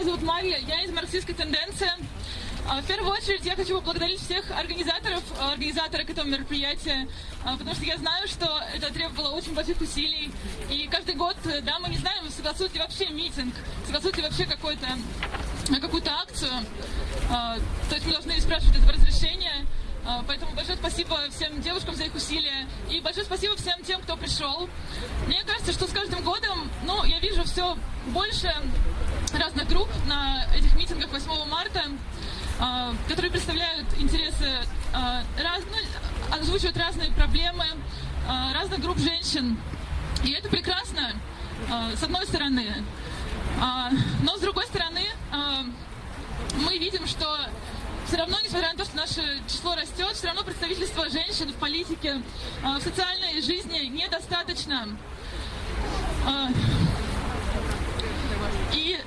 меня зовут Мария, я из марксистской тенденции. А, В первую очередь я хочу поблагодарить всех организаторов, организаторов этого мероприятия, а, потому что я знаю, что это требовало очень больших усилий. И каждый год, э, да, мы не знаем, согласуют ли вообще митинг, согласуют ли вообще какой-то, какую-то акцию. А, То есть мы должны спрашивать этого разрешения. А, Поэтому большое спасибо всем девушкам за их усилия. И большое спасибо всем тем, кто пришел. Мне кажется, что с каждым годом, ну, я вижу все больше разных групп на этих митингах 8 марта, а, которые представляют интересы, а, раз- ну, озвучивают разные проблемы а, разных групп женщин. И это прекрасно, с одной стороны. Но с другой стороны, мы видим, что все равно, несмотря на то, что наше число растет, все равно представительство женщин в политике, в социальной жизни недостаточно. И,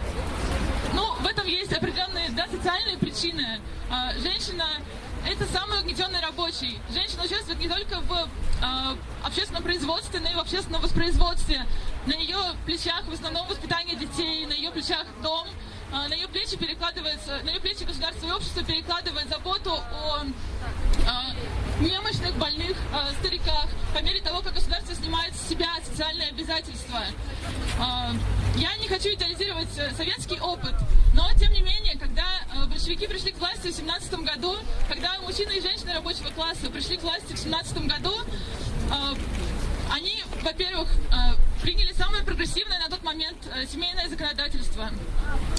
в этом есть определенные, да, социальные причины. А, Женщина – это самый угнетенный рабочий. Женщина участвует не только в а, общественном производстве, но и в общественном воспроизводстве. На ее плечах в основном воспитание детей, на ее плечах дом – а, на ее плечи перекладывается, на ее плечи государство и общество перекладывает заботу о а, немощных, больных а, стариках, по мере того, как государство снимает с себя социальные обязательства. Я не хочу идеализировать э, советский опыт, но тем не менее, когда э, большевики пришли к власти в 17 году, когда мужчины и женщины рабочего класса пришли к власти в 17 году, а, они, во-первых, э, приняли самое прогрессивное на тот момент э, семейное законодательство,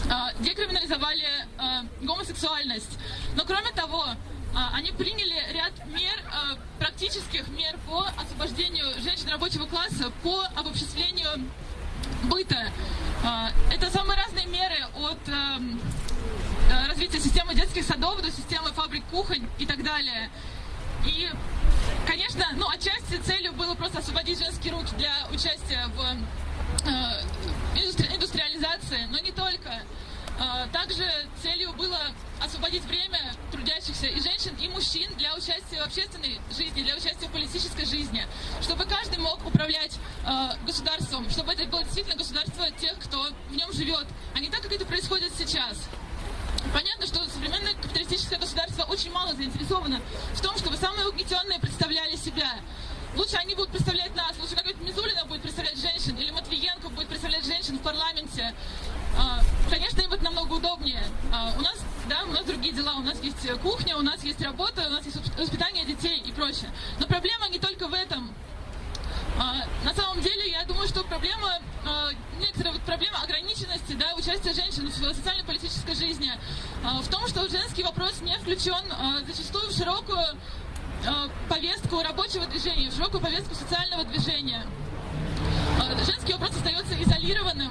Э, декриминализовали э, гомосексуальность. Но кроме того, э, они приняли ряд мер, э, практических мер по освобождению женщин рабочего класса, по обобществлению быта. Э, Это самые разные меры от эм, э, развития системы детских садов до системы фабрик кухонь и так далее. И, конечно, ну, отчасти целью было просто освободить женские руки для участия в э, индустри- индустриализации, но не только. Э, Также целью было освободить время трудящихся и женщин, и мужчин для участия в общественной жизни, для участия в политической жизни, чтобы каждый мог управлять э, государством, чтобы действительно государство тех, кто в нем живет, а не так, как это происходит сейчас. Понятно, что современное капиталистическое государство очень мало заинтересовано в том, чтобы самые угнетенные представляли себя. Лучше они будут представлять нас, лучше какая-то Мизулина будет представлять женщин, или Матвиенко будет представлять женщин в парламенте. А, Конечно, им это намного удобнее. А, У нас, да, у нас другие дела, у нас есть кухня, у нас есть работа, у нас есть воспитание детей и прочее. Но проблема не только в этом. А, На самом деле, я думаю, что проблема, а, некоторая вот проблема участия женщин в социально-политической жизни а, в том, что женский вопрос не включен а, зачастую в широкую а, повестку рабочего движения, в широкую повестку социального движения. Женский вопрос остается изолированным.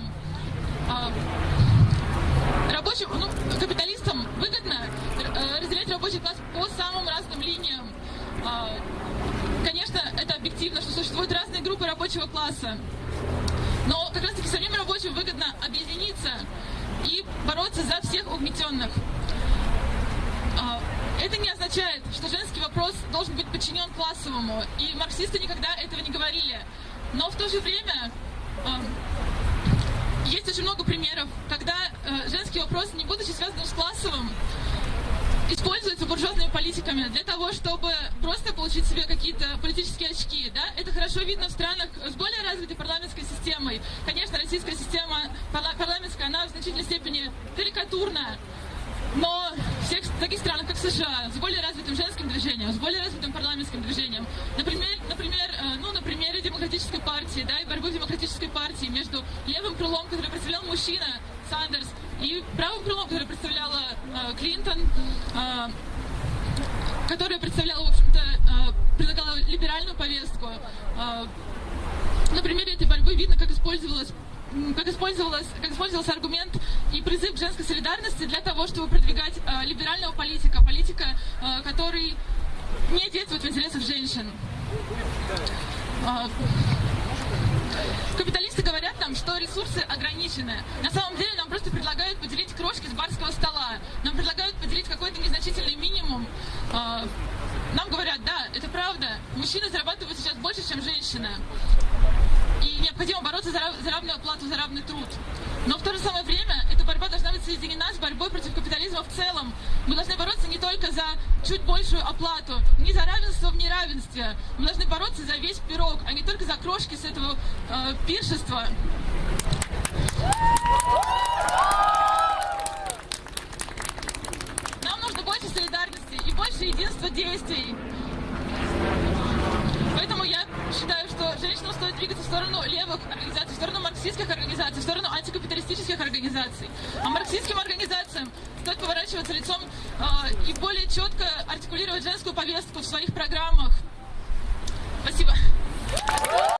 Рабочим, ну, капиталистам выгодно э, разделять рабочий класс по самым разным линиям. Конечно, это объективно, что существуют разные группы рабочего класса. Но как раз таки самим рабочим выгодно объединиться и бороться за всех угнетенных. А, Это не означает, что женский вопрос должен быть подчинен классовому. И марксисты никогда этого не говорили. Но в то же время а, есть очень много примеров, когда э, женский вопрос, не будучи связанным с классовым, используется буржуазными политиками для того, чтобы просто получить себе какие-то политические очки. Да? Это хорошо видно в странах с более развитой парламентской системой. Конечно, российская система парла- парламентская, она в значительной степени карикатурна. Но в всех таких странах, как США, с более развитым женским движением, с более развитым парламентским движением, например, например, э, ну, на примере демократической партии, да, и борьбы демократической партии между левым крылом, который представлял мужчина, Сандерс, и правым крылом, который представляла э, Клинтон, э, которая представляла, в общем-то, э, предлагала либеральную повестку. Э, борьбы видно, как использовалась как, использовалась, как использовался аргумент и призыв к женской солидарности для того, чтобы продвигать э, либерального политика, политика, э, который не действует в интересах женщин. Э, Капиталисты говорят нам, что ресурсы ограничены. На самом деле нам просто предлагают поделить крошки с барского стола. Нам предлагают поделить какой-то незначительный минимум. А, Нам говорят, да, это правда, мужчины зарабатывают сейчас больше, чем женщины. Необходимо бороться за, рав- за равную оплату, за равный труд. Но в то же самое время эта борьба должна быть соединена с борьбой против капитализма в целом. Мы должны бороться не только за чуть большую оплату, не за равенство в неравенстве. Мы должны бороться за весь пирог, а не только за крошки с этого э, пиршества. Нам нужно больше солидарности и больше единства действий. Поэтому я считаю, что женщинам стоит двигаться в сторону левых организаций, в сторону марксистских организаций, в сторону антикапиталистических организаций. А марксистским организациям стоит поворачиваться лицом э, и более четко артикулировать женскую повестку в своих программах. Спасибо.